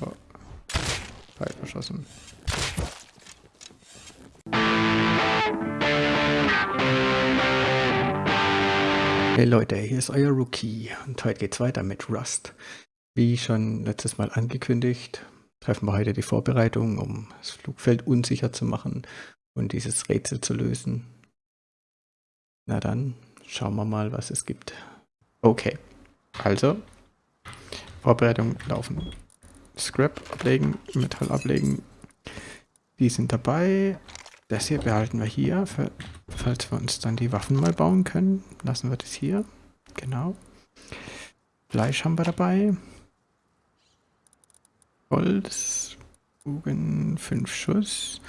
oh, oh. Pfeil verschossen. Hey Leute, hier ist euer Rookie und heute geht's weiter mit Rust. Wie schon letztes Mal angekündigt, treffen wir heute die Vorbereitung, um das Flugfeld unsicher zu machen und dieses Rätsel zu lösen. Na dann, schauen wir mal, was es gibt. Okay, also, Vorbereitung laufen. Scrap ablegen, Metall ablegen. Die sind dabei. Das hier behalten wir hier, für, falls wir uns dann die Waffen mal bauen können. Lassen wir das hier. Genau. Fleisch haben wir dabei. Holz. Bogen, 5 Schuss.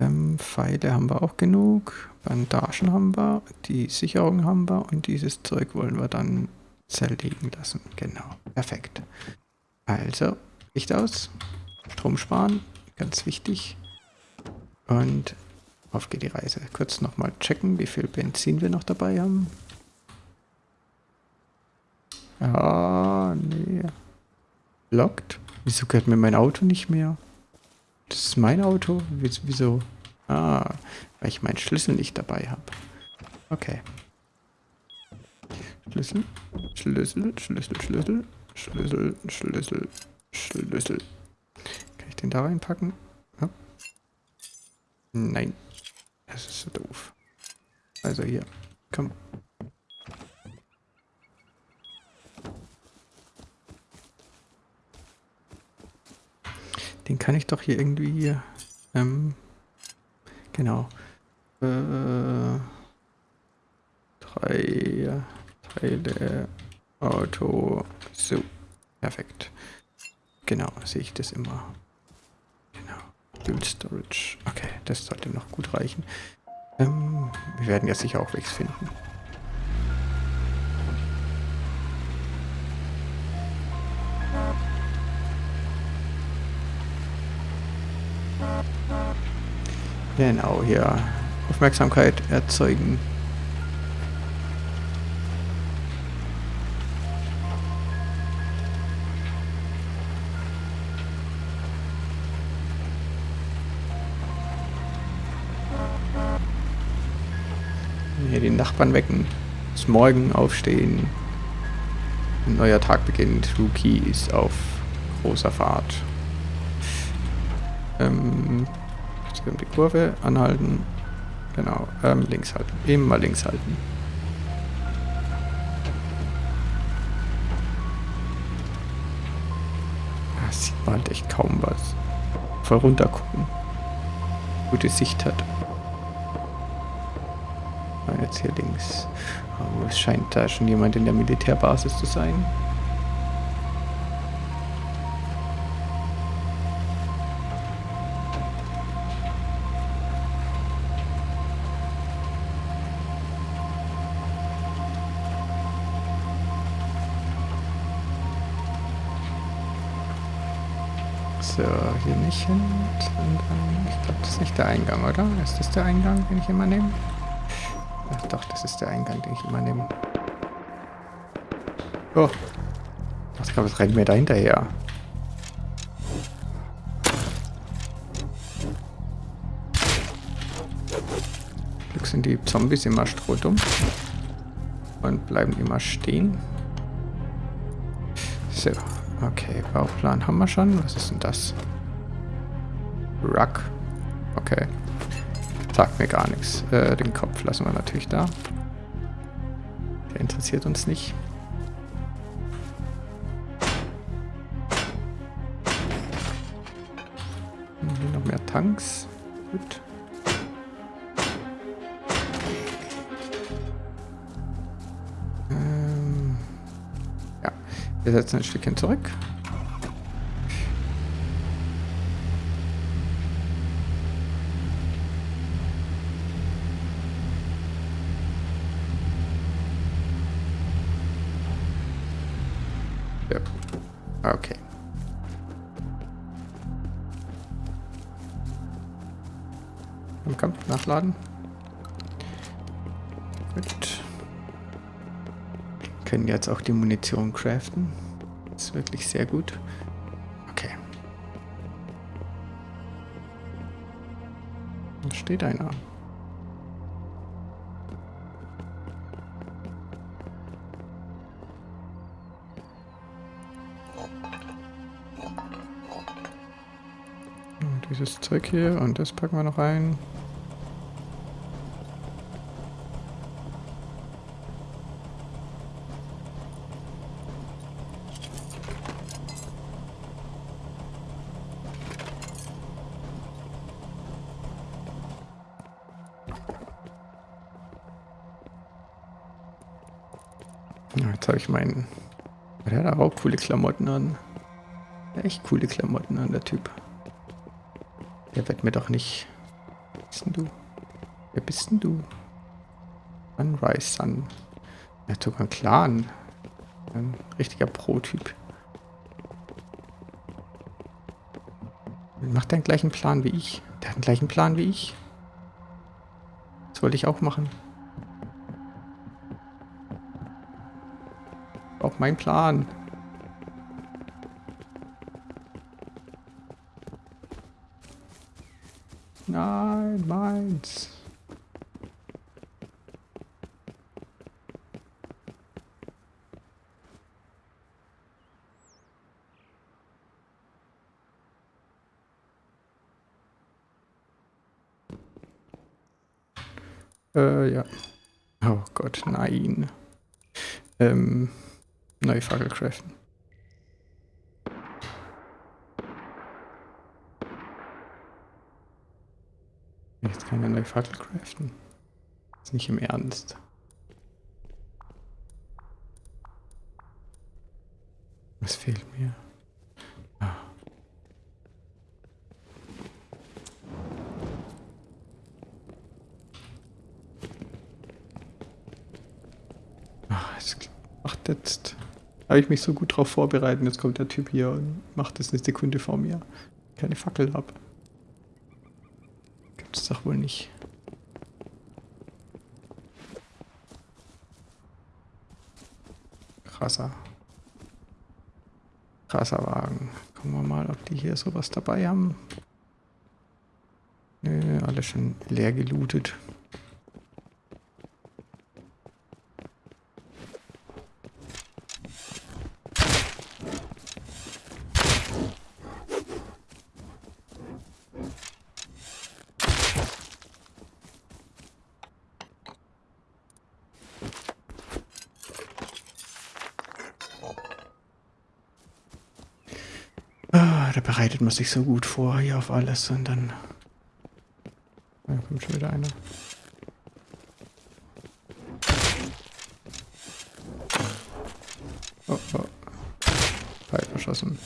Ähm, Pfeile haben wir auch genug. Bandagen haben wir. Die Sicherung haben wir. Und dieses Zeug wollen wir dann zerlegen lassen. Genau. Perfekt. Also, Licht aus. Strom sparen. Ganz wichtig. Und auf geht die Reise. Kurz nochmal checken, wie viel Benzin wir noch dabei haben. Ah, nee. Lockt? Wieso gehört mir mein Auto nicht mehr? Das ist mein Auto? Wieso? Ah, weil ich meinen Schlüssel nicht dabei habe. Okay. Schlüssel, Schlüssel, Schlüssel, Schlüssel, Schlüssel, Schlüssel, Schlüssel. Kann ich den da reinpacken? Ja. Nein. Das ist so doof. Also hier. Komm. Den kann ich doch hier irgendwie... Ähm, genau. Äh, drei Teile Auto. So. Perfekt. Genau, sehe ich das immer. Genau. Dual Storage. Okay, das sollte noch gut reichen. Ähm, wir werden ja sicher auch Wegs finden. Genau, hier Aufmerksamkeit erzeugen. Nachbarn wecken. Bis morgen aufstehen. Ein neuer Tag beginnt. Rookie ist auf großer Fahrt. Ähm, jetzt um die Kurve anhalten. Genau, ähm, links halten. Immer links halten. Da sieht man halt echt kaum was. Voll runter gucken. Gute Sicht hat jetzt hier links. Oh, es scheint da schon jemand in der Militärbasis zu sein. So, hier nicht hin. Ich glaube, das ist nicht der Eingang, oder? Ist das der Eingang, den ich immer nehme? Ach doch, das ist der Eingang, den ich immer nehme. Oh. Ich glaube, es rennt mir da hinterher. Glück sind die Zombies immer strohdumm. Und bleiben immer stehen. So, okay, Bauplan haben wir schon. Was ist denn das? Ruck. Sagt mir gar nichts. Äh, den Kopf lassen wir natürlich da. Der interessiert uns nicht. Hier noch mehr Tanks. Gut. Ähm, ja, wir setzen ein Stückchen zurück. aufladen. Gut. Können jetzt auch die Munition craften. Ist wirklich sehr gut. Okay. Da steht einer. dieses Zeug hier und das packen wir noch ein. Jetzt habe ich meinen... Der hat auch coole Klamotten an. Echt coole Klamotten an, der Typ. Der wird mir doch nicht... Wer bist denn du? Wer bist denn du? Sunrise Sun. Er hat sogar einen Clan. Ein richtiger Pro-Typ. Macht der den gleichen Plan wie ich? Der hat den gleichen Plan wie ich. Das wollte ich auch machen. Mein Plan. Nein, meins. Äh, ja. Oh Gott, nein. Ähm, Fackel craften. Jetzt kann ich eine neue Fackel craften. Ist nicht im Ernst. Was fehlt mir? Ah. Ach, es macht jetzt. Habe ich mich so gut drauf vorbereitet. Jetzt kommt der Typ hier und macht es eine Sekunde vor mir. Keine Fackel habe. Gibt's doch wohl nicht. Krasser. Krasser Wagen. Gucken wir mal, ob die hier sowas dabei haben. Nö, alles schon leer gelootet. Ah, da bereitet man sich so gut vor hier auf alles und dann... Da kommt schon wieder einer. Oh, oh. Pfeil verschossen.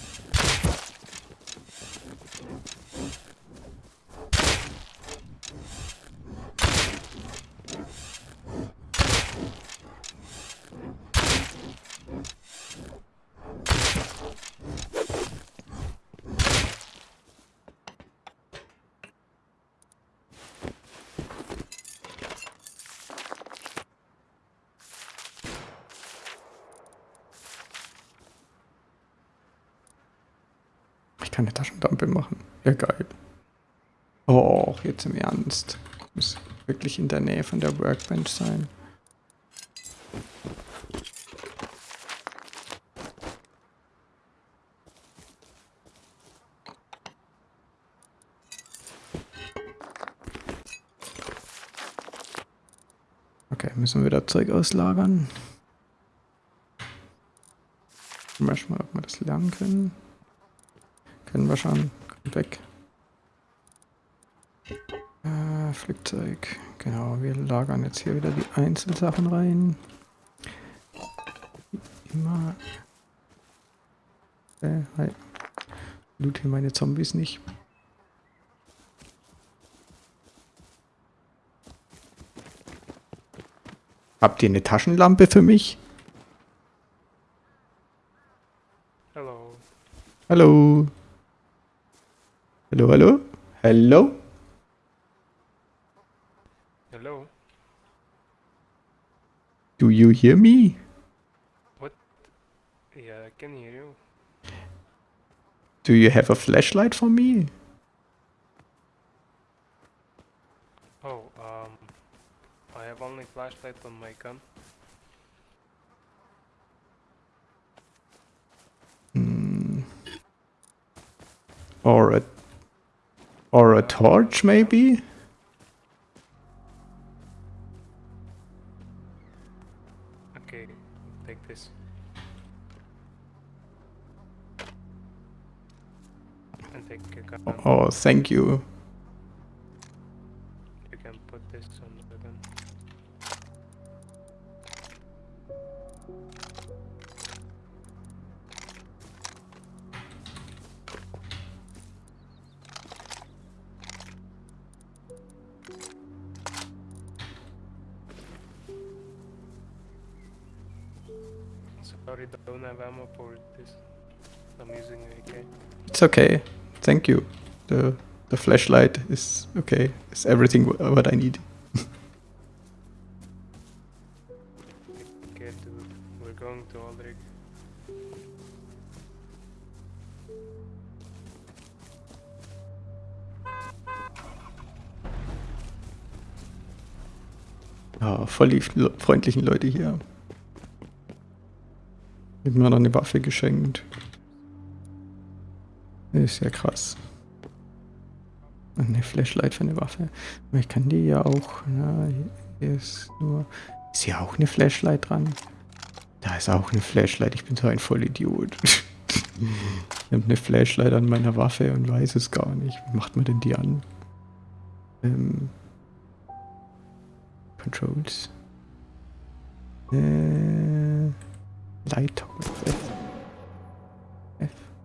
Ich kann eine Taschenlampe machen. Ja, geil. Oh, jetzt im Ernst. Muss wirklich in der Nähe von der Workbench sein. Okay, müssen wir wieder Zeug auslagern. Mal, ob wir das lernen können. Können wir schon. Kommt weg. Äh, Flugzeug. Genau, wir lagern jetzt hier wieder die Einzelsachen rein. Wie Immer. Äh, hi. Loot hier meine Zombies nicht. Habt ihr eine Taschenlampe für mich? Hello. Hallo. Hallo, hallo? Hallo? Hello. Do you hear me? What? Yeah, I can hear you. Do you have a flashlight for me? Oh, um... I have only flashlight on my gun. Hmm. Or a or a torch maybe? Oh, thank you. You can put this on the gun. Sorry, don't have ammo for this. I'm using AK. It's okay. Thank you. The the flashlight is okay. It's everything wh- what I need. Okay, dude, we're going to Aldrich. Ja, voll die freundlichen Leute hier. Hat mir noch eine Waffe geschenkt. Ist ja krass. Eine Flashlight für eine Waffe. Aber ich kann die ja auch. Na, hier ist nur. Ist hier auch eine Flashlight dran? Da ist auch eine Flashlight. Ich bin so ein Vollidiot. ich habe eine Flashlight an meiner Waffe und weiß es gar nicht. Wie macht man denn die an? Ähm. Controls. Äh, Light.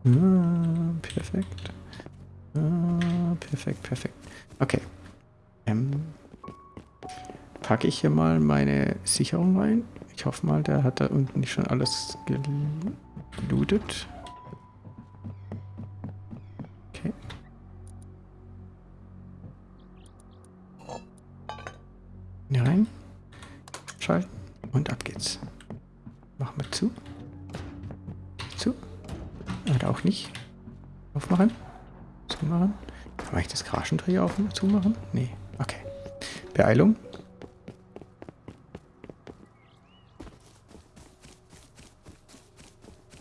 Ah, perfekt. Ah, perfekt, perfekt. Okay. Ähm, packe ich hier mal meine Sicherung rein. Ich hoffe mal, der hat da unten nicht schon alles gel- gelootet. Okay. Hier rein. Schalten. Und ab geht's. Machen wir. Zu. Oder auch nicht. Aufmachen. Zumachen. Kann eigentlich das Garagentor hier auf und zumachen? Nee. Okay. Beeilung.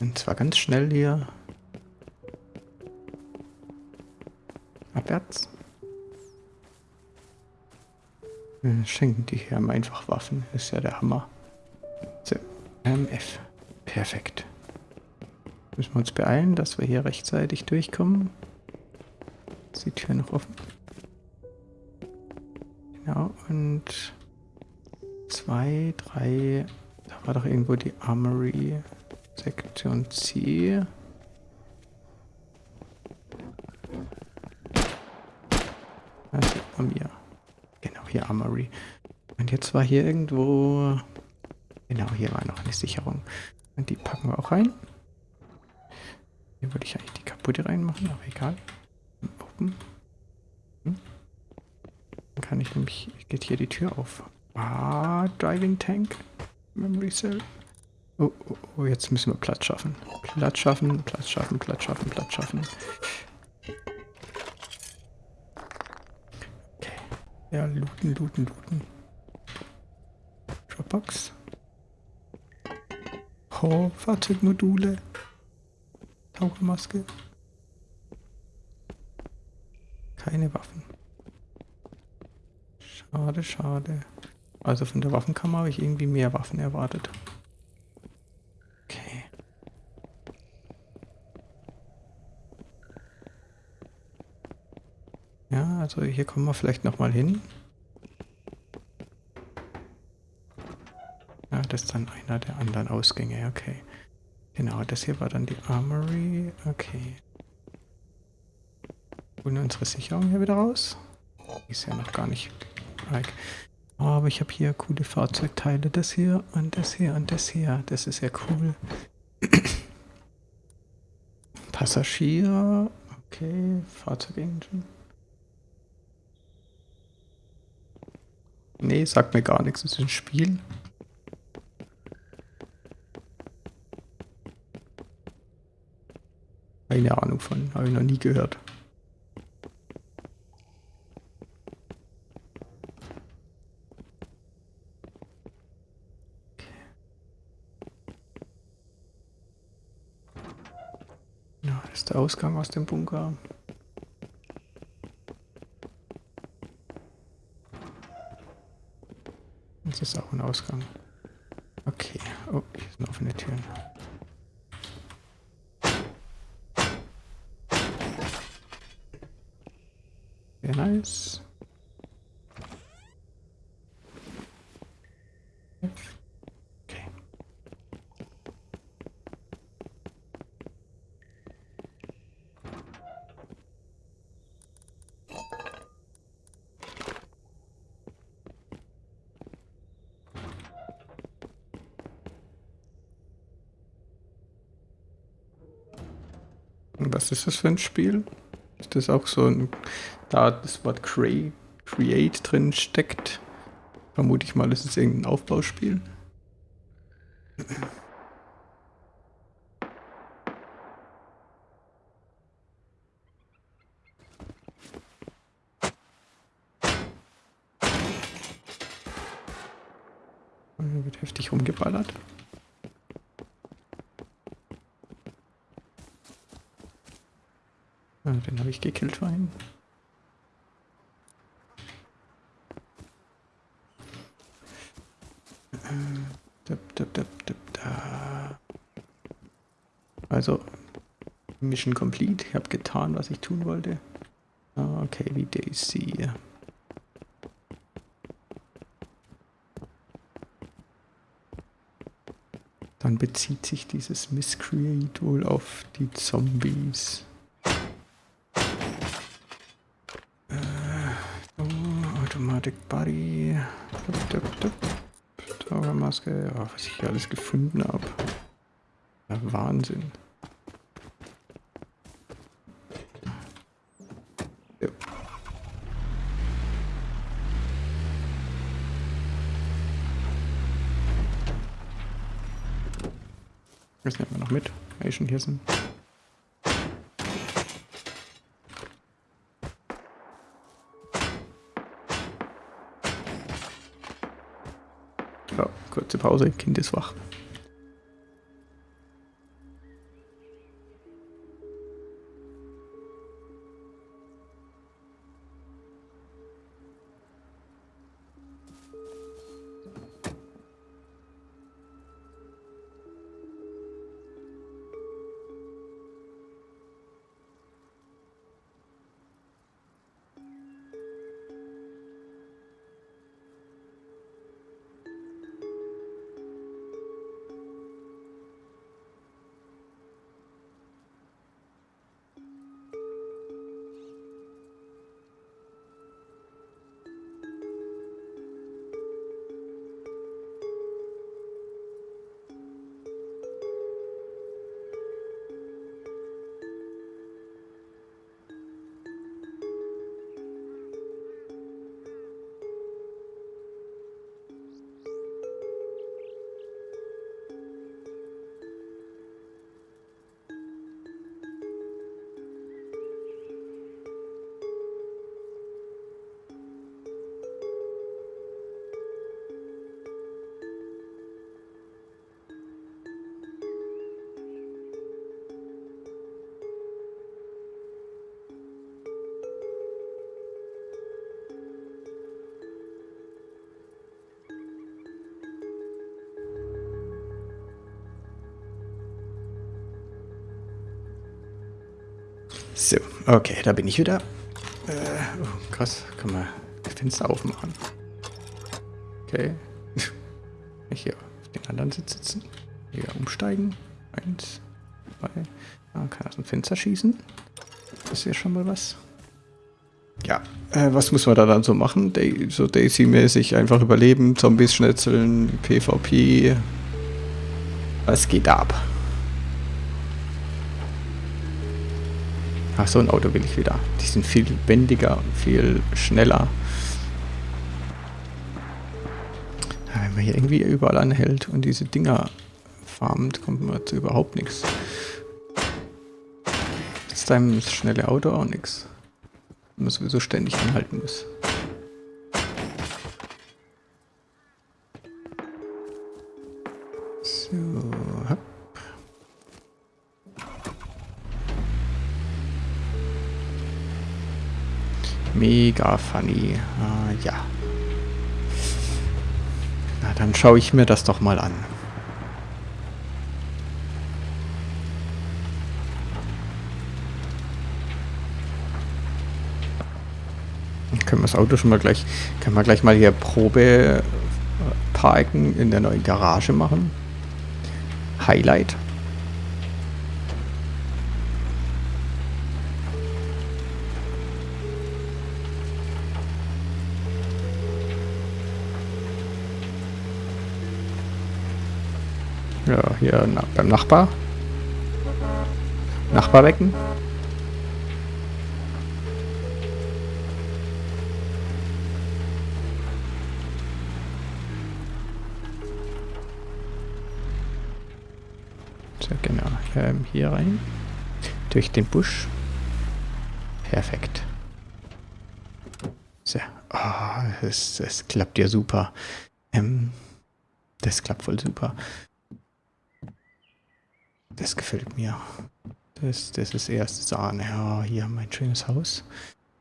Und zwar ganz schnell hier. Abwärts. Äh, Schenken die hier einfach Waffen. Ist ja der Hammer. So, MF. Perfekt. Müssen wir uns beeilen, dass wir hier rechtzeitig durchkommen. Ist die Tür noch offen? Genau, und zwei, drei. Da war doch irgendwo die Armory. Sektion C. Also bei mir. Genau, hier Armory. Und jetzt war hier irgendwo. Genau, hier war noch eine Sicherung. Und die packen wir auch rein. Hier würde ich eigentlich die kaputte reinmachen, aber egal. Open. Hm. Dann kann ich nämlich. Geht hier die Tür auf. Ah, Driving Tank. Memory Cell. Oh, oh, oh, jetzt müssen wir Platz schaffen. Platz schaffen, Platz schaffen, Platz schaffen, Platz schaffen. Okay. Ja, looten, looten, looten. Dropbox. Oh, Fahrzeugmodule. Tauchermaske. Keine Waffen. Schade, schade. Also von der Waffenkammer habe ich irgendwie mehr Waffen erwartet. Okay. Ja, also hier kommen wir vielleicht nochmal hin. Ja, das ist dann einer der anderen Ausgänge, okay. Genau, das hier war dann die Armory, okay. Holen wir unsere Sicherung hier wieder raus. Ist ja noch gar nicht weg. Aber ich habe hier coole Fahrzeugteile. Das hier und das hier und das hier. Das ist ja cool. Passagier. Okay, Fahrzeugengine. Nee, sagt mir gar nichts. Das ist ein Spiel. Keine Ahnung von, habe ich noch nie gehört. Ja, ist der Ausgang aus dem Bunker. Das ist auch ein Ausgang. Okay. Oh, hier sind offene Türen. Was ist das für ein Spiel? Ist das auch so ein, da das Wort Create, Create drin steckt? Vermute ich mal, ist es irgendein Aufbauspiel. Hier wird heftig rumgeballert. Ah, den habe ich gekillt vorhin. Dip, dip, dip, dip, da. Also, Mission complete. Ich habe getan, was ich tun wollte. Ah, Okay, wie Daisy. Dann bezieht sich dieses Miscreate wohl auf die Zombies. Äh, oh, Automatic Body. Dup, dup, dup. Tauchermaske. Ja, was ich hier alles gefunden habe. Ja, Wahnsinn. Ja. Das nehmen wir noch mit, sind. Ja, Pause, Kind ist wach. So, okay, da bin ich wieder. Äh, oh, krass, kann man das Fenster aufmachen. Okay. Ich hier auf den anderen Sitz sitzen. Hier umsteigen. Eins, zwei. Ah, kann aus dem Fenster schießen. Das ist ja schon mal was. Ja, äh, was muss man da dann so machen? Day, so Daisy-mäßig einfach überleben, Zombies schnetzeln, PvP. Was geht ab? Ach, so ein Auto will ich wieder. Die sind viel lebendiger und viel schneller. Wenn man hier irgendwie überall anhält und diese Dinger farmt, kommt man zu überhaupt nichts. Ist deinem schnelle Auto auch nichts. Wenn man sowieso ständig anhalten muss. Mega funny. Ah, ja. Na, dann schaue ich mir das doch mal an. können wir das Auto schon mal gleich, können wir gleich mal hier Probe äh, parken in der neuen Garage machen. Highlight. Beim Nachbar. Nachbar wecken. So, genau. Ähm, hier rein. Durch den Busch. Perfekt. So. Oh, es, es klappt ja super. Ähm, das klappt voll super. Das gefällt mir. Das, das ist erste Sahne. Ja, hier mein schönes Haus.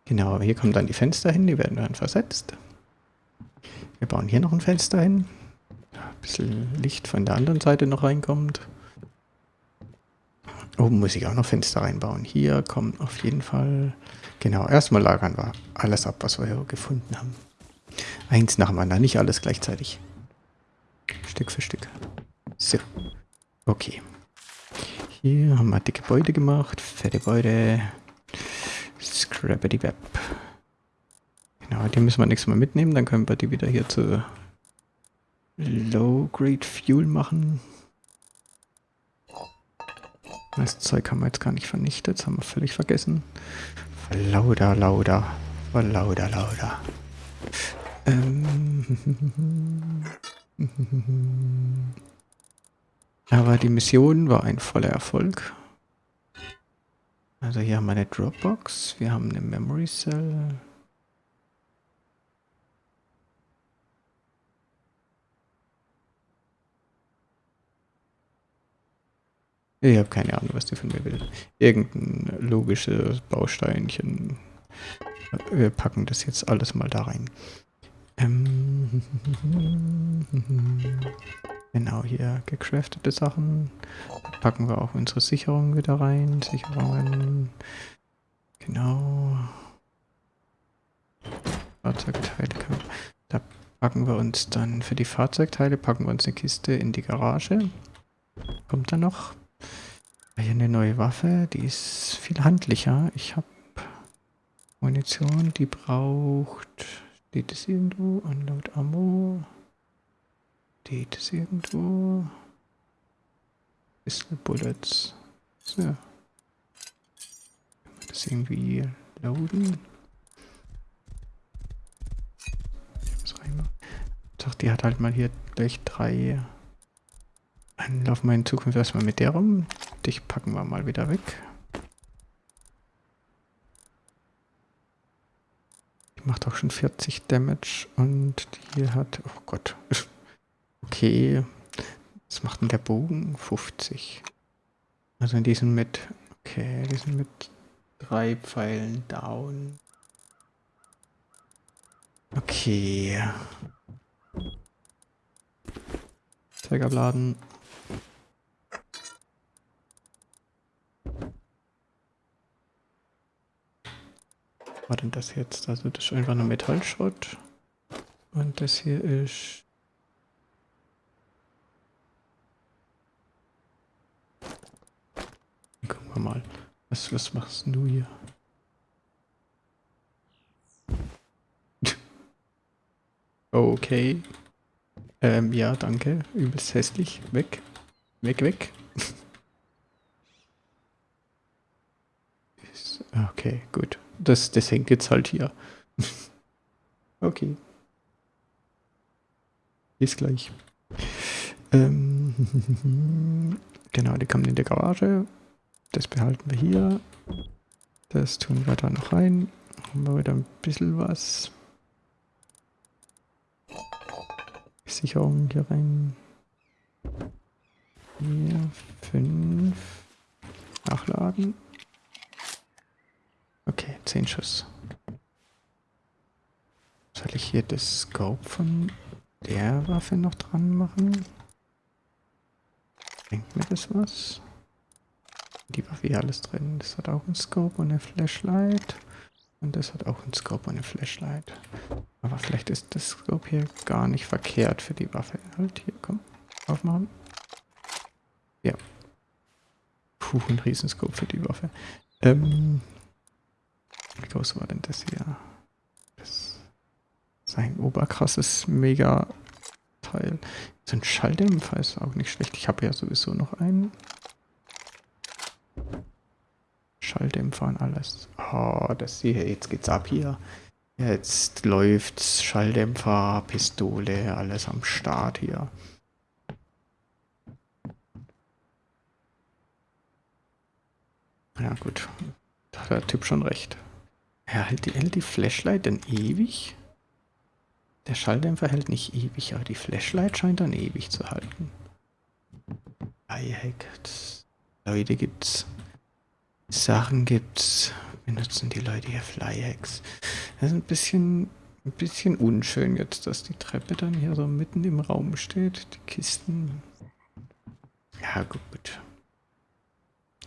Genau, hier kommen dann die Fenster hin, die werden dann versetzt. Wir bauen hier noch ein Fenster hin. Ein bisschen Licht von der anderen Seite noch reinkommt. Oben muss ich auch noch Fenster reinbauen. Hier kommt auf jeden Fall... Genau, erstmal lagern wir alles ab, was wir hier gefunden haben. Eins nach dem anderen, nicht alles gleichzeitig. Stück für Stück. So. Okay. Hier haben wir dicke Beute gemacht. Fette Beute. Scrappity Web. Genau, die müssen wir nächstes Mal mitnehmen. Dann können wir die wieder hier zu Low-Grade Fuel machen. Das Zeug haben wir jetzt gar nicht vernichtet, das haben wir völlig vergessen. Lauda, lauda, lauda, lauda. Ähm. Aber die Mission war ein voller Erfolg. Also hier haben wir eine Dropbox, wir haben eine Memory Cell, Ich habe keine Ahnung, was die von mir will. Irgendein logisches Bausteinchen. Wir packen das jetzt alles mal da rein. Ähm, genau, hier gecraftete Sachen. Packen wir auch unsere Sicherungen wieder rein. Sicherungen. Genau. Fahrzeugteile. Da packen wir uns dann für die Fahrzeugteile, packen wir uns eine Kiste in die Garage. Kommt da noch? Hier eine neue Waffe, die ist viel handlicher. Ich habe Munition, die braucht... Steht es irgendwo? Unload Ammo. Steht es irgendwo? Pistol Bullets. So. Das irgendwie loaden. Doch, die hat halt mal hier gleich drei. Dann laufen wir in Zukunft erstmal mit der rum. Dich packen wir mal wieder weg. Die macht auch schon 40 Damage und die hat... Oh Gott. Okay. Was macht denn der Bogen? 50. Also die sind mit... Okay, die sind mit drei Pfeilen down. Okay. Zeug abladen. war denn das jetzt? Also das ist einfach nur Metallschrott. Und das hier ist... Gucken wir mal. Was, was machst du hier? okay. Ähm, ja, danke. Übelst hässlich. Weg. Weg, weg. okay, gut das, das hängt jetzt halt hier. okay. Bis gleich. Ähm, genau, die kommen in der Garage. Das behalten wir hier. Das tun wir da noch rein. Haben wir wieder ein bisschen was. Sicherung hier rein. Hier, fünf. Nachladen. Okay, 10 Schuss. eigentlich hier das Scope von der Waffe noch dran machen? Bringt mir das was? Die Waffe hier alles drin. Das hat auch ein Scope und eine Flashlight. Und das hat auch ein Scope und eine Flashlight. Aber vielleicht ist das Scope hier gar nicht verkehrt für die Waffe. Halt hier, komm. Aufmachen. Ja. Puh, ein Riesenscope für die Waffe. Ähm, wie groß war denn das hier? Das ist ein oberkrasses Mega-Teil. So ein Schalldämpfer ist auch nicht schlecht. Ich habe ja sowieso noch einen. Schalldämpfer und alles. Oh, das hier, jetzt geht's ab hier. Jetzt läuft's. Schalldämpfer, Pistole, alles am Start hier. Ja gut, da hat der Typ schon recht. Er hält die, hält die Flashlight denn ewig? Der Schalldämpfer hält nicht ewig, aber die Flashlight scheint dann ewig zu halten. Lifehack. Leute gibt's. Sachen gibt's. Benutzen die Leute hier Flyhacks. Das ist ein bisschen, ein bisschen unschön jetzt, dass die Treppe dann hier so mitten im Raum steht. Die Kisten. Ja, gut.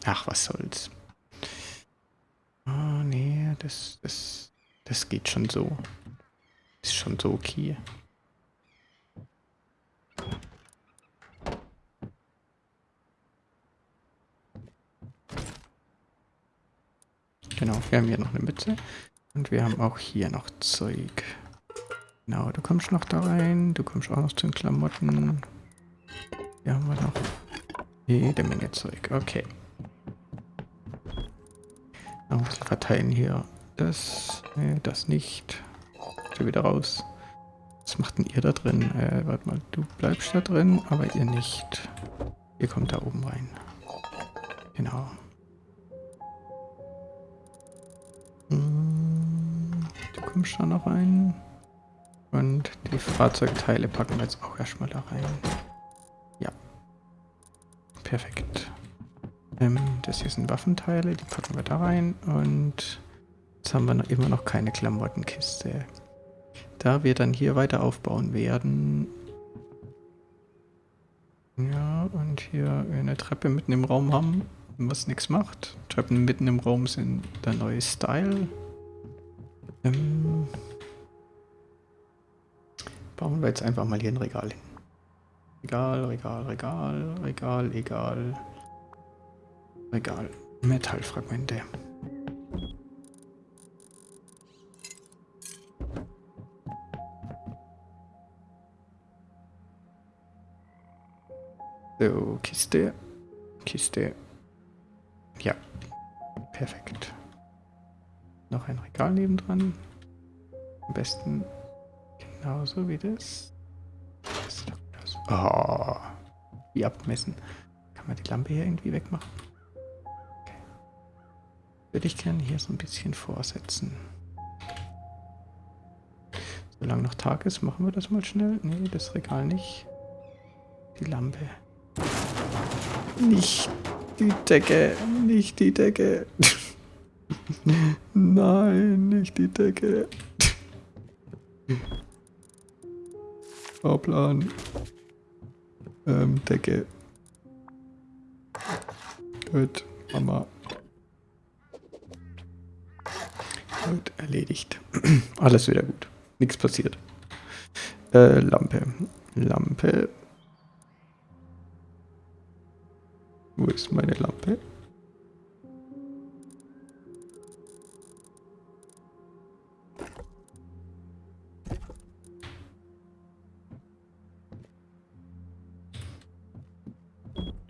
Ach, was soll's. Oh, nee, das, das, das geht schon so. Ist schon so okay. Genau, wir haben hier noch eine Mütze. Und wir haben auch hier noch Zeug. Genau, du kommst noch da rein. Du kommst auch noch zu den Klamotten. Hier haben wir noch jede Menge Zeug. Okay. Noch ein bisschen verteilen hier. Das, nee, das nicht. Schon wieder raus. Was macht denn ihr da drin? Äh, warte mal, du bleibst da drin, aber ihr nicht. Ihr kommt da oben rein. Genau. Du kommst da noch rein. Und die Fahrzeugteile packen wir jetzt auch erstmal da rein. Ja. Perfekt. Ähm, das hier sind Waffenteile, die packen wir da rein. Und jetzt haben wir noch immer noch keine Klamottenkiste. Da wir dann hier weiter aufbauen werden. Ja, und hier eine Treppe mitten im Raum haben, was nichts macht. Treppen mitten im Raum sind der neue Style. Ähm, bauen wir jetzt einfach mal hier ein Regal hin. Regal, Regal, Regal, Regal, egal. Regal. Metallfragmente. So, Kiste. Kiste. Ja. Perfekt. Noch ein Regal nebendran. Am besten genauso wie das. das oh, wie abmessen. Kann man die Lampe hier irgendwie wegmachen? Würde ich gerne hier so ein bisschen vorsetzen. Solange noch Tag ist, machen wir das mal schnell. Nee, das Regal nicht. Die Lampe. Nicht die Decke, nicht die Decke. Nein, nicht die Decke. Fahrplan. Ähm, Decke. Gut, Mama. Gut, erledigt. Alles wieder gut. Nichts passiert. Äh, Lampe. Lampe. Wo ist meine Lampe?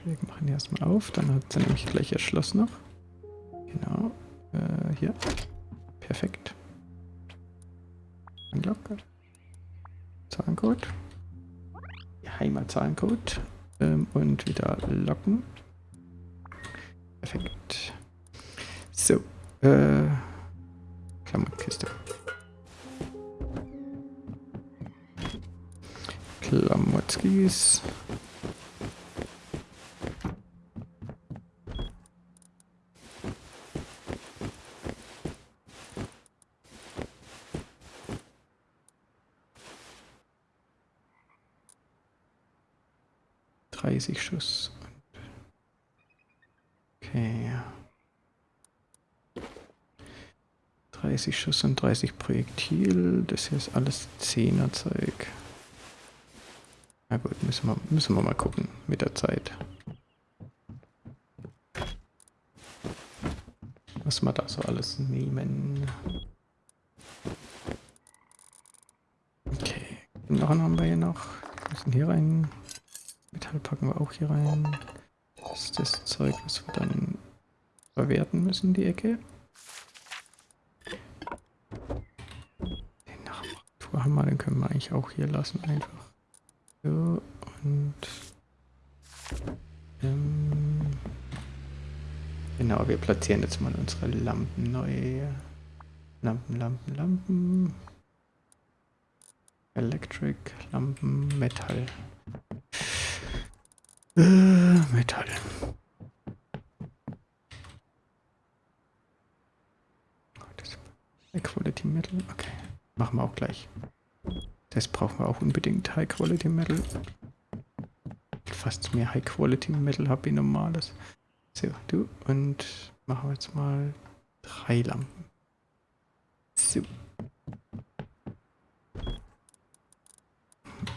Wir machen erstmal auf, dann hat sie nämlich gleich ihr Schloss noch. Genau. Äh, hier. Perfekt. Glocke. Zahlencode. Heimatzahlencode. Ähm, und wieder locken. ist. Dreißig Schuss. Okay. 30 Schuss und 30 Projektil. Das hier ist alles 10er Zeug. Na gut, müssen wir, müssen wir mal gucken mit der Zeit. Was wir da so alles nehmen. Okay, Knochen haben wir hier noch. Wir müssen hier rein. Metall packen wir auch hier rein. Das ist das Zeug, was wir dann verwerten müssen, die Ecke. Den Nachmachtourhammer, den können wir eigentlich auch hier lassen, einfach. So, und... Ähm, genau, wir platzieren jetzt mal unsere Lampen neu. Lampen, Lampen, Lampen. Electric, Lampen, Metall. Äh, Metall. High Quality Metal, okay. Machen wir auch gleich. Das brauchen wir auch unbedingt. High Quality Metal. Fast mehr High Quality Metal habe wie normales. So, du. Und machen wir jetzt mal drei Lampen. So.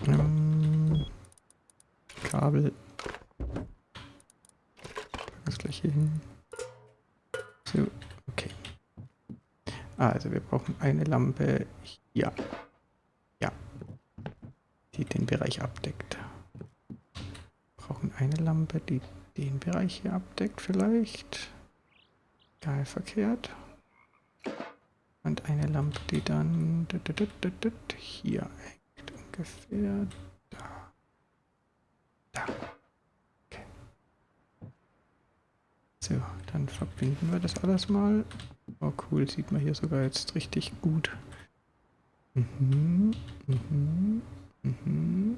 Ähm, Kabel. Das gleich hier hin. So, okay. Also wir brauchen eine Lampe hier. Ja. Die den Bereich abdeckt. Wir brauchen eine Lampe, die den Bereich hier abdeckt vielleicht. Egal verkehrt. Und eine Lampe, die dann hier hängt ungefähr da. Da. Okay. So, dann verbinden wir das alles mal. Oh cool, sieht man hier sogar jetzt richtig gut. Mhm, mhm, mhm.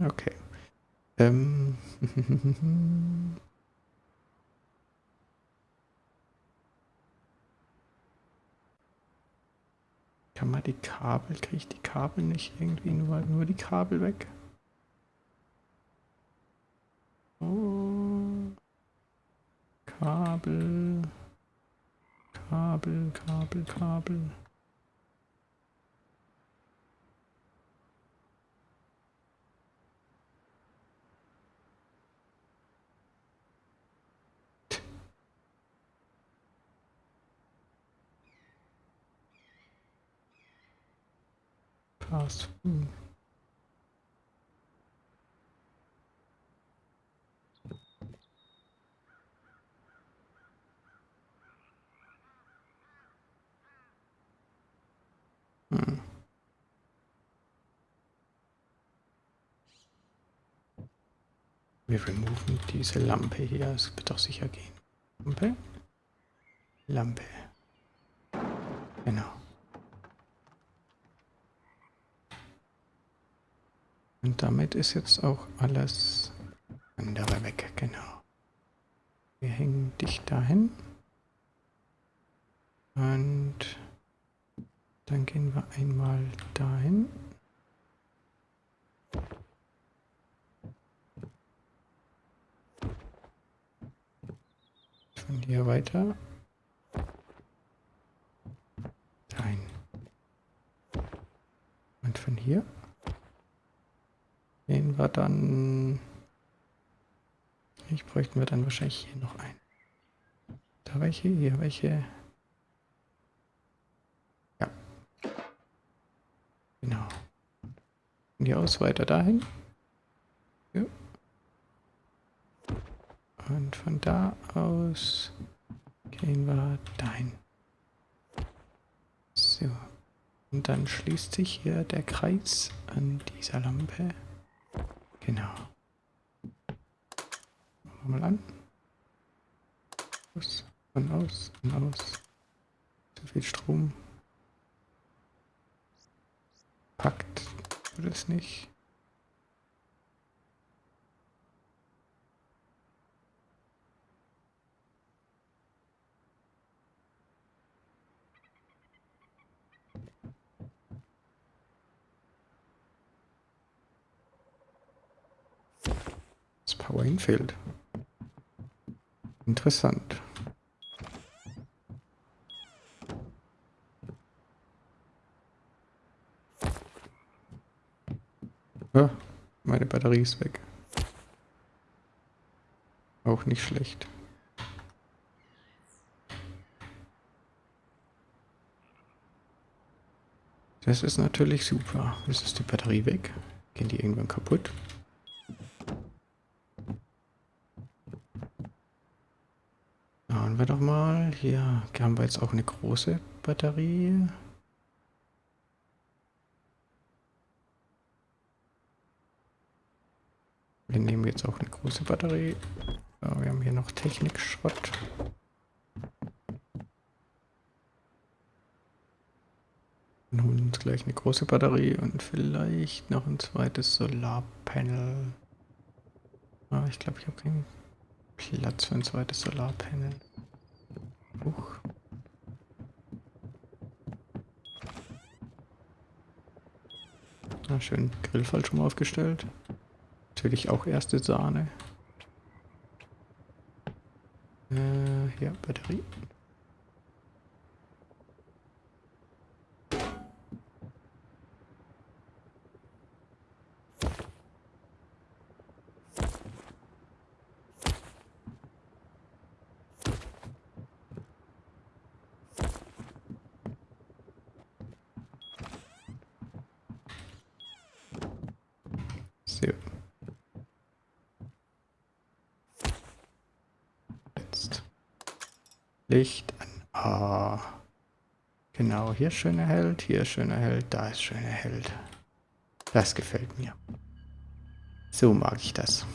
Okay. Ähm. Kann man die Kabel, kriege ich die Kabel nicht irgendwie nur, nur die Kabel weg? Oh. Kabel. Kabel, Kabel, Kabel. Fast Food. Hm. Wir removen diese Lampe hier. Es wird doch sicher gehen. Lampe. Lampe. Genau. Und damit ist jetzt auch alles andere weg, genau. Wir hängen dich dahin. Und dann gehen wir einmal dahin. Von hier weiter. Dahin. Und von hier gehen wir dann... Ich bräuchten wir dann wahrscheinlich hier noch ein. Da welche, hier welche. Ja. Genau. Von hier aus weiter dahin. Ja. Und von da aus gehen wir dahin. So. Und dann schließt sich hier der Kreis an dieser Lampe. Genau. Machen wir mal an. Aus, und aus, und aus. Zu viel Strom. Packt. das nicht? Power hinfehlt. Interessant. Ja, meine Batterie ist weg. Auch nicht schlecht. Das ist natürlich super. Jetzt ist die Batterie weg. Gehen die irgendwann kaputt? Schauen wir doch mal. Hier haben wir jetzt auch eine große Batterie. Wir nehmen jetzt auch eine große Batterie. So, wir haben hier noch Technikschrott. Und holen uns gleich eine große Batterie und vielleicht noch ein zweites Solarpanel. Aber ich glaube, ich habe keinen Platz für ein zweites Solarpanel. Huch. Na, schön Grillfall schon mal aufgestellt. Natürlich auch erste Sahne. Äh, ja, Batterie. So. Jetzt. Licht an. Ah. Genau, hier schön erhellt, hier schön erhellt, da ist schön erhellt. Das gefällt mir. So mag ich das.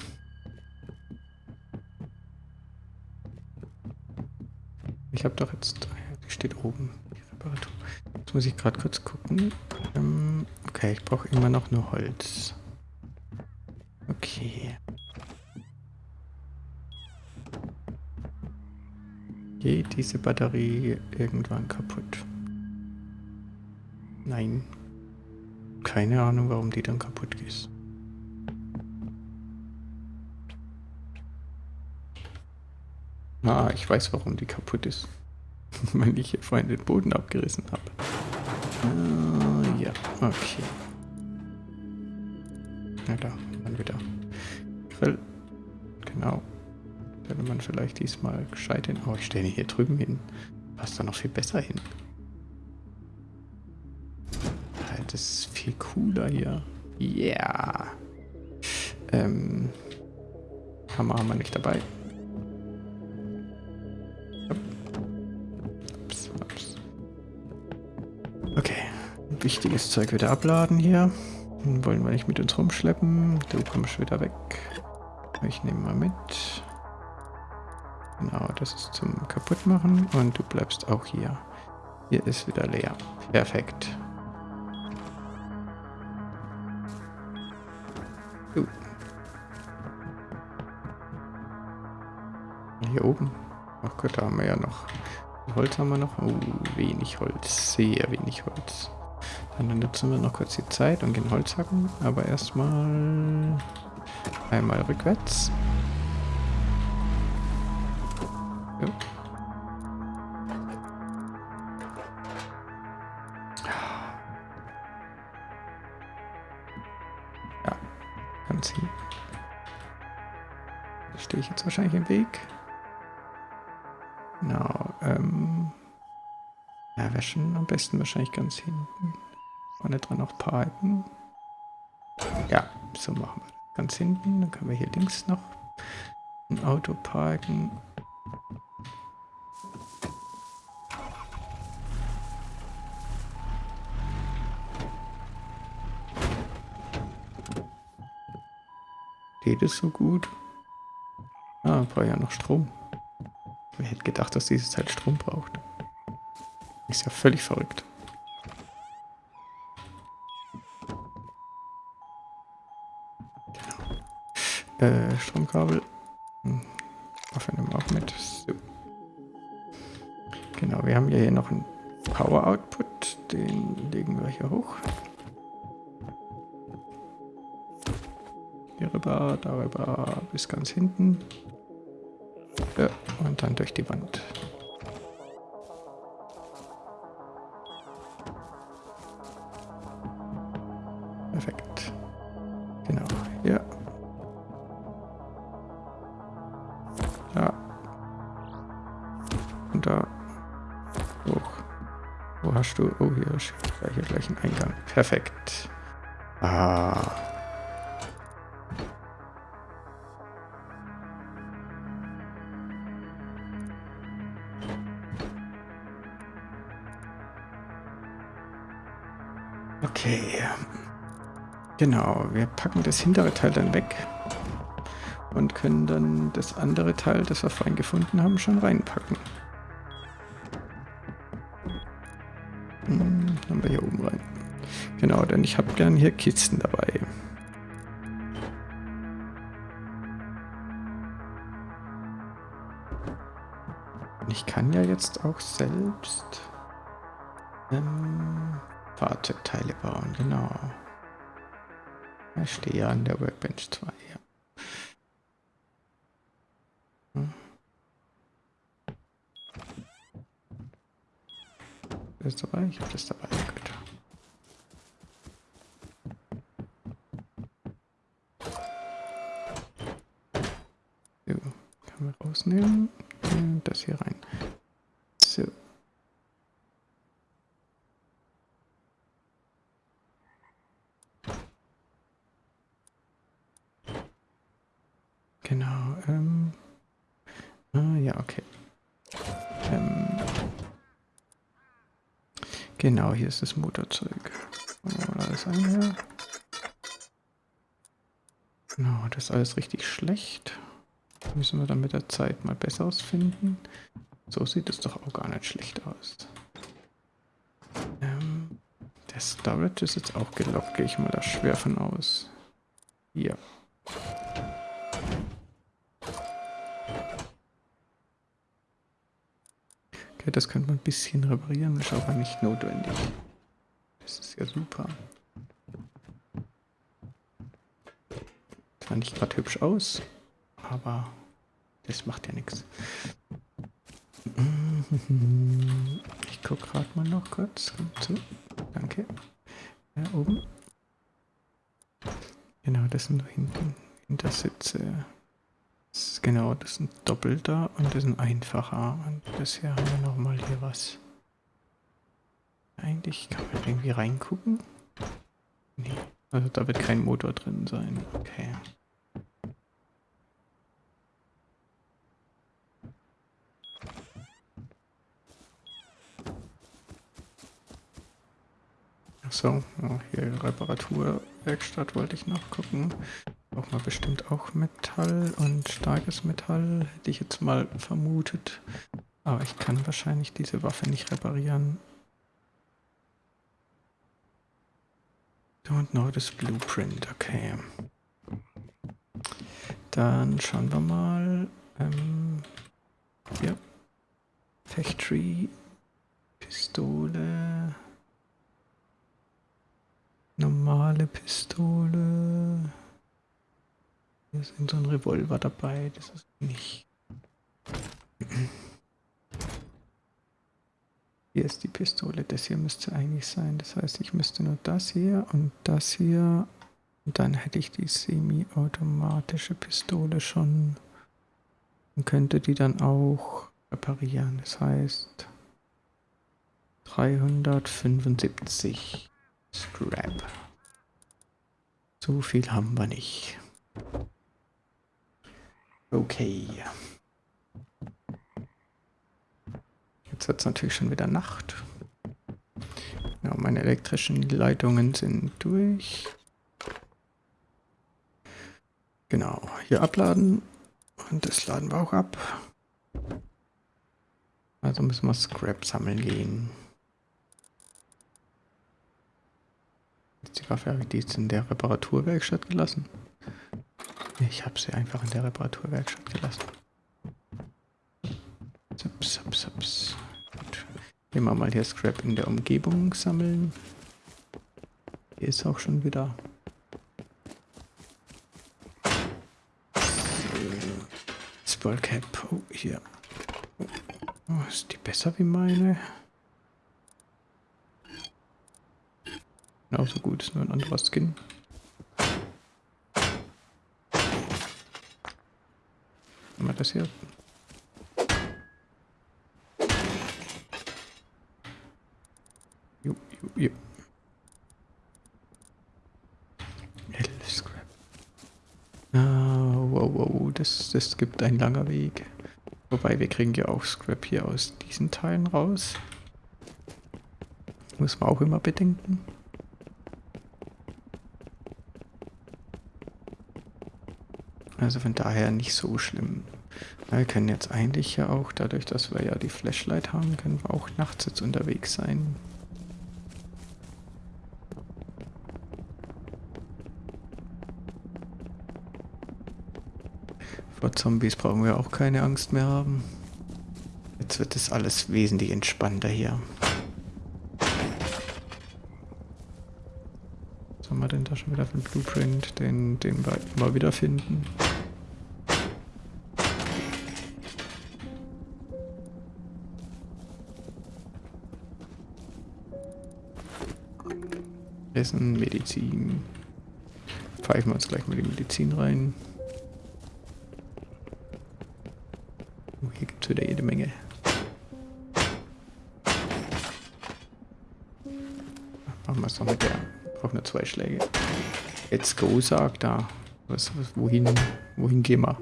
Ich habe doch jetzt, die steht oben, die Reparatur. Jetzt muss ich gerade kurz gucken. Ähm, okay, ich brauche immer noch nur Holz. Okay. Geht diese Batterie irgendwann kaputt? Nein. Keine Ahnung, warum die dann kaputt ist. Ah, ich weiß, warum die kaputt ist. Weil ich hier vorhin den Boden abgerissen habe. Ah, ja, okay. Na da, dann wieder. Vielleicht diesmal gescheit hin. Oh, ich stelle ihn hier drüben hin. Passt da noch viel besser hin. Das ist viel cooler hier. Yeah. Ähm. Hammer haben wir nicht dabei. Ups, ups. Okay. Wichtiges Zeug wieder abladen hier. Wollen wir nicht mit uns rumschleppen. Du kommst wieder weg. Ich nehme mal mit. Genau, das ist zum Kaputtmachen. Und du bleibst auch hier. Hier ist wieder leer. Perfekt. Hier oben. Ach Gott, da haben wir ja noch. Holz haben wir noch. Oh, wenig Holz. Sehr wenig Holz. Dann nutzen wir noch kurz die Zeit und gehen Holz hacken. Aber erstmal einmal rückwärts. Wahrscheinlich im Weg. Genau, ähm... Ja, schon am besten wahrscheinlich ganz hinten. Vorne dran noch parken. Ja, so machen wir das. Ganz hinten, dann können wir hier links noch ein Auto parken. Geht es so gut? Ah, braucht ja noch Strom. Wer hätte gedacht, dass dieses Teil Strom braucht? Ist ja völlig verrückt. Genau. Äh, Stromkabel. Hm. Waffe nehmen wir auch mit. So. Genau, wir haben hier noch einen Power Output. Den legen wir hier hoch. Hier rüber, darüber bis ganz hinten. Und dann durch die Wand. Perfekt. Genau, hier. Da. Und da. Hoch. Wo hast du? Oh, hier ist hier gleich ein Eingang. Perfekt. Ah. Genau, wir packen das hintere Teil dann weg und können dann das andere Teil, das wir vorhin gefunden haben, schon reinpacken. Hm, haben wir hier oben rein. Genau, denn ich habe gern hier Kisten dabei. Ich kann ja jetzt auch selbst ähm, Fahrzeugteile bauen, genau. Stehe an der Workbench 2, ja. Hm. Das dabei? Ich habe das dabei. Gut. So, können wir rausnehmen. Und das hier rein. So. Genau. Ähm. Ah, ja, okay. Ähm. Genau, hier ist das Motorzeug. Da ist ein her. Genau, das ist alles richtig schlecht. Müssen wir dann mit der Zeit mal besseres finden. So sieht es doch auch gar nicht schlecht aus. Ähm, der Storage ist jetzt auch gelockt, gehe ich mal da schwer von aus. Hier. Okay, das könnte man ein bisschen reparieren, ist aber nicht notwendig. Das ist ja super. Sah nicht gerade hübsch aus, aber das macht ja nichts. Ich gucke gerade mal noch kurz. Zu. Danke. Ja, oben. Genau, das sind da hinten Hintersitze. Genau, das ist ein doppelter und das ist ein einfacher. Und bisher haben wir nochmal hier was. Eigentlich kann man irgendwie reingucken. Nee, also da wird kein Motor drin sein. Okay. So, oh, hier Reparaturwerkstatt wollte ich noch gucken. Braucht man bestimmt auch Metall und starkes Metall, hätte ich jetzt mal vermutet. Aber ich kann wahrscheinlich diese Waffe nicht reparieren. Don't know this blueprint, okay. Dann schauen wir mal. Ähm, hier. Factory. Pistole. Normale Pistole. Ist so ein Revolver dabei, das ist nicht. Hier ist die Pistole, das hier müsste eigentlich sein. Das heißt, ich müsste nur das hier und das hier. Und dann hätte ich die semi-automatische Pistole schon. Und könnte die dann auch reparieren. Das heißt 375 Scrap. So viel haben wir nicht. Okay. Jetzt wird es natürlich schon wieder Nacht. Ja, meine elektrischen Leitungen sind durch. Genau, hier abladen. Und das laden wir auch ab. Also müssen wir Scrap sammeln gehen. Jetzt die Waffe die jetzt in der Reparaturwerkstatt gelassen. Ich habe sie einfach in der Reparaturwerkstatt gelassen. Saps, saps, saps. Gut. Wir mal hier Scrap in der Umgebung sammeln. Hier ist auch schon wieder. Spellcap. Oh, hier. Oh, ist die besser wie meine? Genauso gut, ist nur ein anderer Skin. Das hier? Jo, jo, jo. Elf Scrap. Ah, wow, wow, das, das gibt ein langer Weg. Wobei, wir kriegen ja auch Scrap hier aus diesen Teilen raus. Muss man auch immer bedenken. Also von daher nicht so schlimm. wir können jetzt eigentlich ja auch, dadurch, dass wir ja die Flashlight haben, können wir auch nachts jetzt unterwegs sein. Vor Zombies brauchen wir auch keine Angst mehr haben. Jetzt wird es alles wesentlich entspannter hier. Was haben wir denn da schon wieder für einen Blueprint, den, den wir immer wieder finden? Essen, Medizin. Pfeifen wir uns gleich mal die Medizin rein. Oh, hier gibt es wieder jede Menge. Machen wir es noch mit der. Braucht nur zwei Schläge. Let's go, sagt da. Was, was, wohin, wohin gehen wir?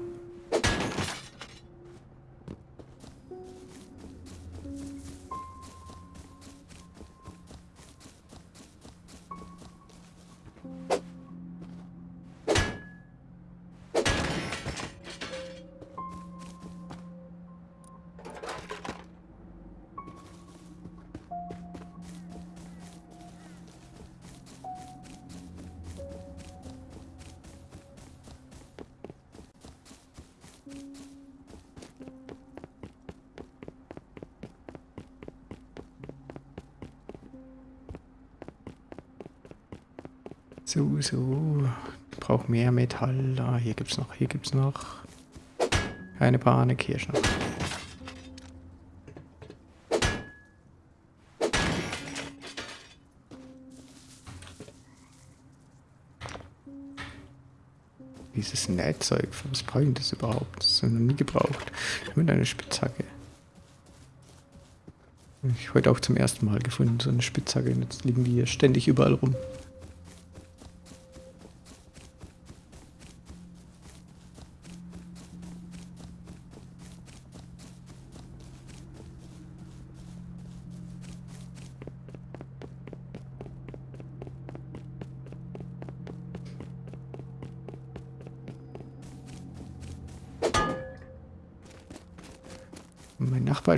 So, so. Ich brauche mehr Metall. Ah, hier gibt's noch, hier gibt's noch. Keine Panik, hier schon. Dieses Nähzeug, was brauche ich das überhaupt? Das habe ich noch nie gebraucht. Mit einer Spitzhacke. Ich heute auch zum ersten Mal gefunden, so eine Spitzhacke. Und jetzt liegen die hier ständig überall rum.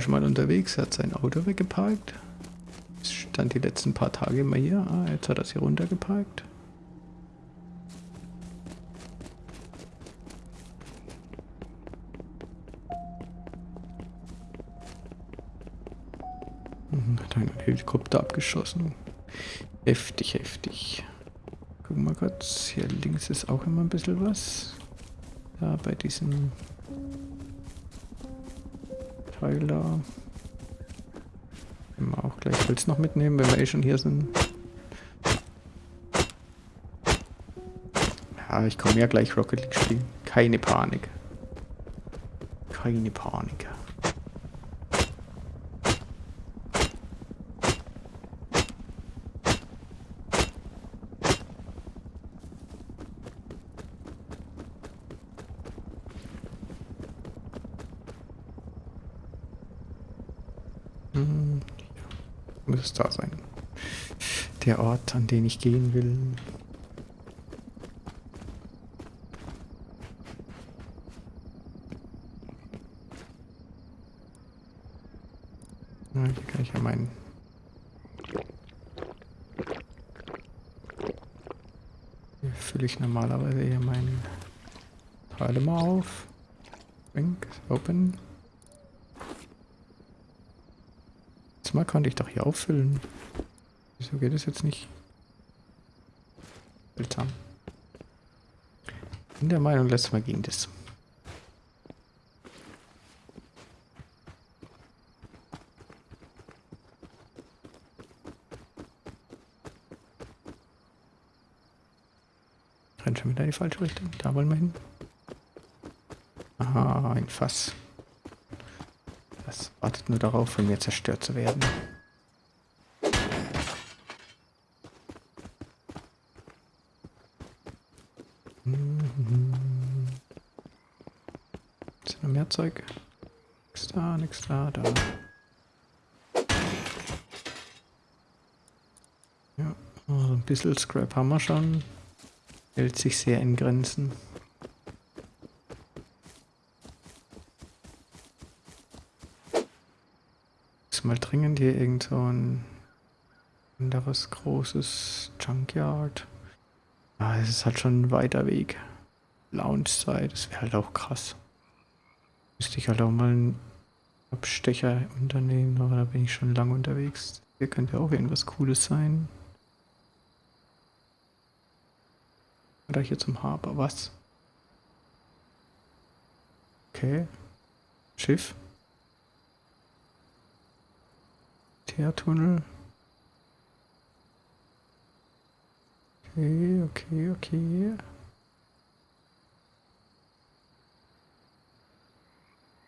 Ist mal unterwegs, hat sein Auto weggeparkt. Es stand die letzten paar Tage immer hier. Ah, jetzt hat er es hier runtergeparkt. Mhm, hat einen Helikopter abgeschossen. Heftig, heftig. Gucken wir kurz. Hier links ist auch immer ein bisschen was. Da bei diesem Da. Können wir auch gleich Holz noch mitnehmen, wenn wir eh schon hier sind. Ja, ich komme ja gleich Rocket League spielen. Keine Panik. Keine Panik. Muss es da sein. Der Ort, an den ich gehen will. Na, hier kann ich ja meinen... Hier fülle ich normalerweise hier meinen Teile mal auf. Drink, open. Mal konnte ich doch hier auffüllen. Wieso geht es jetzt nicht? Seltsam. In der Meinung, letztes Mal ging das. Rennt schon wieder in die falsche Richtung. Da wollen wir hin. Aha, ein Fass. Das wartet nur darauf, von mir zerstört zu werden. Ist noch mehr Zeug? Nix da, nix da, da. Ja, also ein bisschen Scrap haben wir schon. Hält sich sehr in Grenzen. Mal dringend hier irgend so ein anderes großes Junkyard. Ah, es ist halt schon ein weiter Weg. Loungezeit, das wäre halt auch krass. Müsste ich halt auch mal einen Abstecher unternehmen, aber da bin ich schon lange unterwegs. Hier könnte auch irgendwas Cooles sein. Oder hier zum Haber, was? Okay. Schiff. Teertunnel. Okay, okay, okay.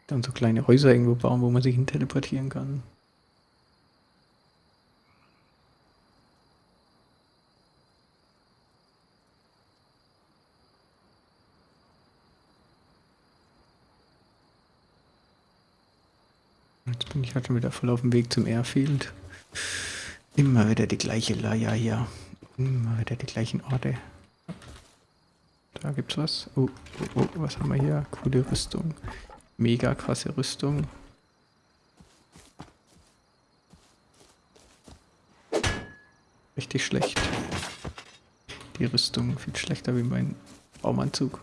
Dann so kleine Häuser irgendwo bauen, wo man sich hin teleportieren kann. Jetzt bin ich halt schon wieder voll auf dem Weg zum Airfield. Immer wieder die gleiche Leier hier. Immer wieder die gleichen Orte. Da gibt's was. Oh, oh, oh, was haben wir hier? Coole Rüstung. Mega krasse Rüstung. Richtig schlecht. Die Rüstung viel schlechter wie mein Baumanzug.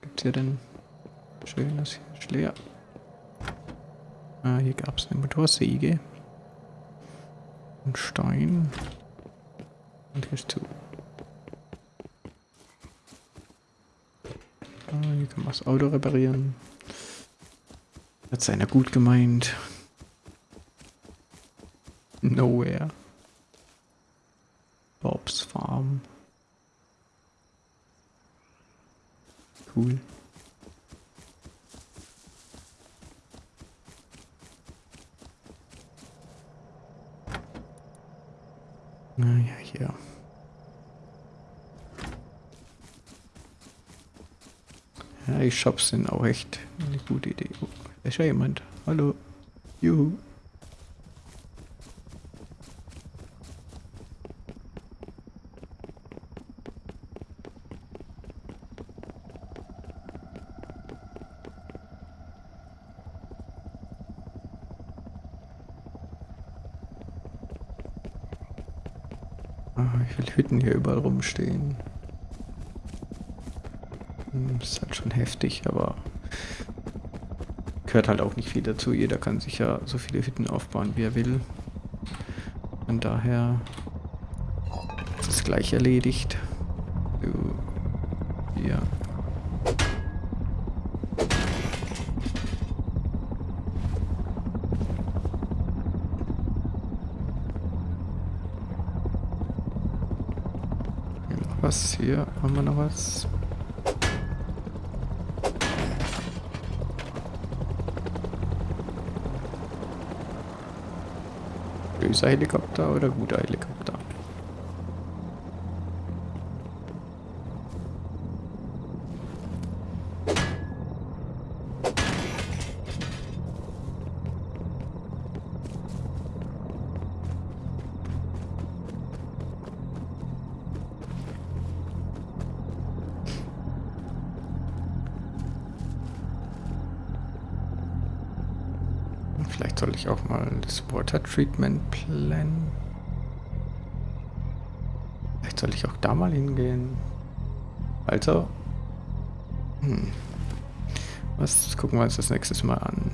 Gibt's hier denn schönes Schleer? Ah, hier gab's eine Motorsäge. Ein Stein. Und hier ist zu. Ah, hier kann man das Auto reparieren. Hat seiner gut gemeint. Nowhere. Bobs Farm. Cool. Naja, hier. Ja, die Shops sind auch echt eine gute Idee. Oh, da ist ja jemand. Hallo. Juhu. Ah, wie viele Hütten hier überall rumstehen. Hm, Ist halt schon heftig, aber gehört halt auch nicht viel dazu. Jeder kann sich ja so viele Hütten aufbauen, wie er will. Von daher ist es gleich erledigt. So, hier. Hier noch was? Hier haben wir noch was. Böser Helikopter oder guter Helikopter? Water Treatment Plan. Vielleicht soll ich auch da mal hingehen. Also, hm. was gucken wir uns das nächstes Mal an?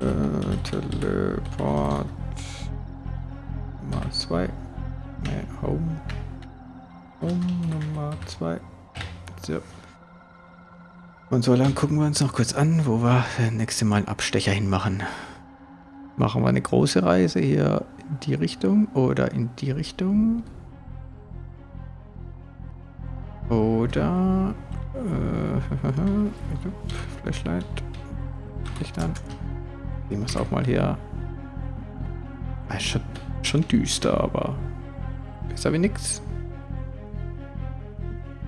Äh, Teleport Nummer 2. Ne, Home. Home Nummer 2. So. Und so lang gucken wir uns noch kurz an, wo wir das nächste Mal einen Abstecher hinmachen. Machen wir eine große Reise hier in die Richtung oder in die Richtung? Oder... Äh, Flashlight. An. Sehen wir es auch mal hier. Ah, ist schon, schon düster, aber besser wie nix.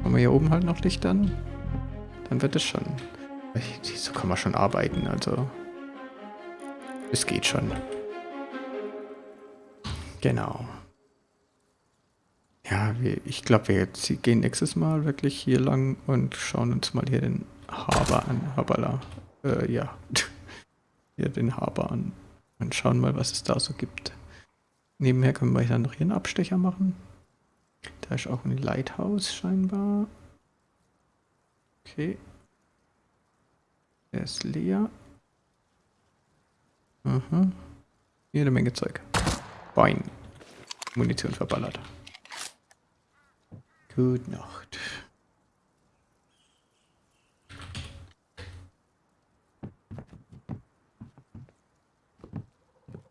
Machen wir hier oben halt noch Licht an. Dann wird es schon. So kann man schon arbeiten, also. Es geht schon. Genau. Ja, wir, ich glaube, wir gehen nächstes Mal wirklich hier lang und schauen uns mal hier den Haber an. Habala. Äh, ja. hier den Haber an. Und schauen mal, was es da so gibt. Nebenher können wir dann noch hier einen Abstecher machen. Da ist auch ein Lighthouse scheinbar. Okay. Der ist leer. Mhm. Jede Menge Zeug. Bein. Munition verballert. Gute Nacht.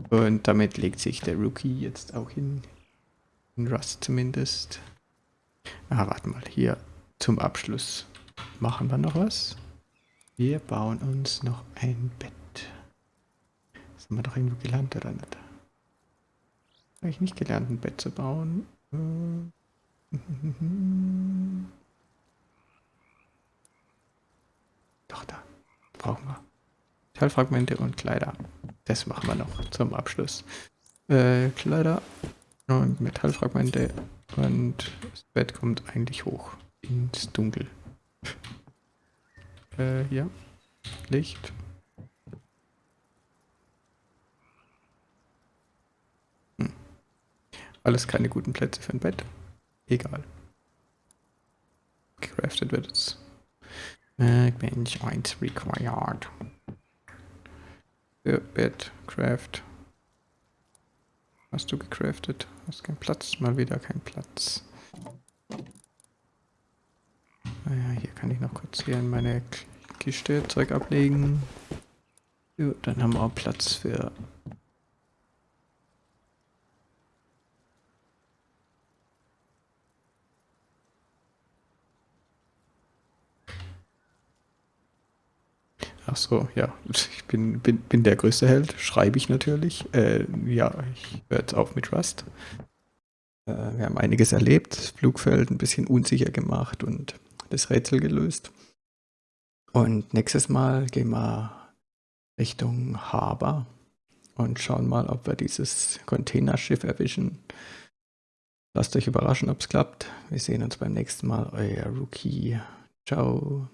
Und damit legt sich der Rookie jetzt auch hin. In Rust zumindest. Ah, warte mal, hier zum Abschluss machen wir noch was. Wir bauen uns noch ein Bett. Sind wir doch irgendwo gelernt oder nicht? Habe ich nicht gelernt, ein Bett zu bauen? Doch, da. Brauchen wir. Teilfragmente und Kleider. Das machen wir noch zum Abschluss. Äh, Kleider und Metallfragmente und das Bett kommt eigentlich hoch ins Dunkel. Äh, hier. Licht. Hm. Alles keine guten Plätze für ein Bett. Egal. Crafted wird es. Bench 1 required. Ja, Bett, Craft. Hast du gecraftet? Hast keinen Platz? Mal wieder kein Platz. Naja, hier kann ich noch kurz hier in meine Kiste Zeug ablegen. Ja, dann haben wir auch Platz für Ach so, ja. Ich bin, bin, bin der größte Held, schreibe ich natürlich. Äh, ja, ich höre jetzt auf mit Rust. Äh, wir haben einiges erlebt, Flugfeld ein bisschen unsicher gemacht und das Rätsel gelöst. Und nächstes Mal gehen wir Richtung Haber und schauen mal, ob wir dieses Containerschiff erwischen. Lasst euch überraschen, ob es klappt. Wir sehen uns beim nächsten Mal. Euer Rookie. Ciao.